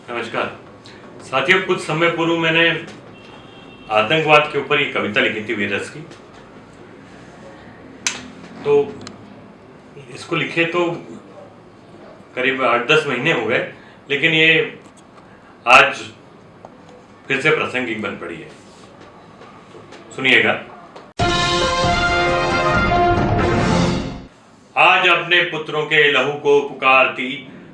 नमस्कार। साथियों, कुछ समय पूर्व मैंने आतंकवाद के ऊपर ये कविता लिखी थी वीरस की। तो इसको लिखे तो करीब आठ दस महीने हो गए, लेकिन ये आज फिर से प्रासंगिक बन पड़ी है। सुनिएगा। आज अपने पुत्रों के लहू को पुकारती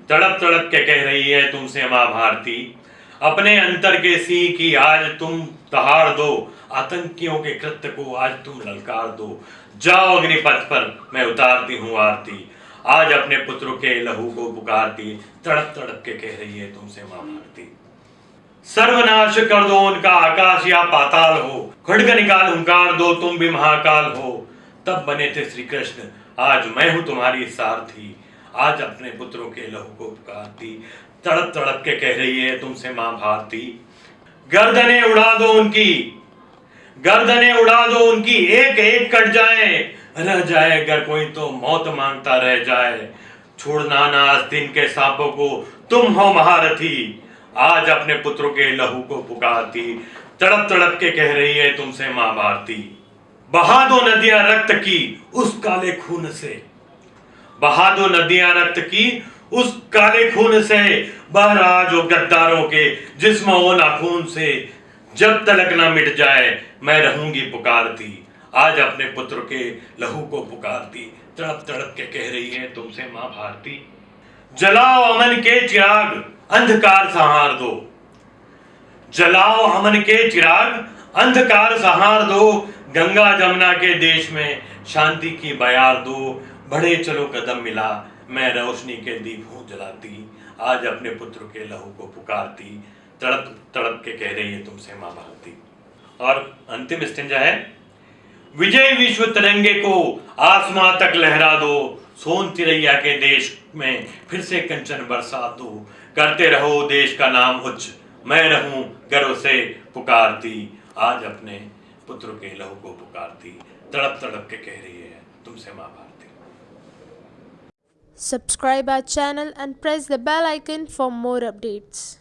तड़प तड़प के कह रही है तुमसे माँ भारती अपने अंतर के सी की आज तुम तहाड़ दो, आतंकियों के कृत्य को आज तुम ललकार दो। जाओ अग्निपथ पर, मैं उतारती हूँ आरती। आज अपने पुत्रों के लहू को पुकारती तड़प तड़प के कह रही है तुमसे माँ भारती सर्वनाश कर दो उनका आकाश, या पाताल हो। खड़ग निकाल, हुंकार दो, तुम भी महाकाल हो। तब बने थे श्री कृष्ण आज मैं हूँ तुम्हारी सारथी। आज अपने पुत्रों के लहू को पुकारती तड़प तड़प के कह रही है, तुमसे माँ भारती गर्दने उड़ा दो उनकी, गर्दने उड़ा दो उनकी एक एक कट जाए, रह जाए अगर कोई तो मौत माँगता रह जाए। छोड़ना ना आज दिन के सांपों को, तुम हो महारथी। आज अपने पुत्रों के लहू को पुकारती तड़प तड़प के कह रही है, तुमसे माँ भारती बहा दो नदियाँ रक्त की, उस काले खून से। बहा दो नदियाँ रक्त की उस काले खून से बह रहा जो गद्दारों के जिसम नाखून से जब तलक ना मिट जाए, मैं रहूँगी पुकारती। आज अपने पुत्र के लहू को पुकारती। तड़प तड़प के कह रही है, तुमसे माँ भारती। जलाओ अमन के चिराग, अंधकार सहार दो। जलाओ अमन के चिराग, अंधकार सहार दो। गंगा जमुना के देश में शांति की बयार दो। बढ़े चलो कदम मिला, मैं रोशनी के दीप हूँ जलाती, आज अपने पुत्र के लहू को पुकारती, तड़प तड़प के कह रही है तुमसे माँ भारती। और अंतिम स्टेंजा है, विजय विश्व तिरंगे को आसमां तक लहरा दो, सोन तिरैया के देश में फिर से कंचन बरसा दो, करते रहो देश का नाम उच्च, मैं रहूँ गर्व से पुकारती, आज अपने पुत्र के लहू को पुकारती, तड़प तड़प के कह रही है तुमसे माँ Bharti. Subscribe our channel and press the bell icon for more updates.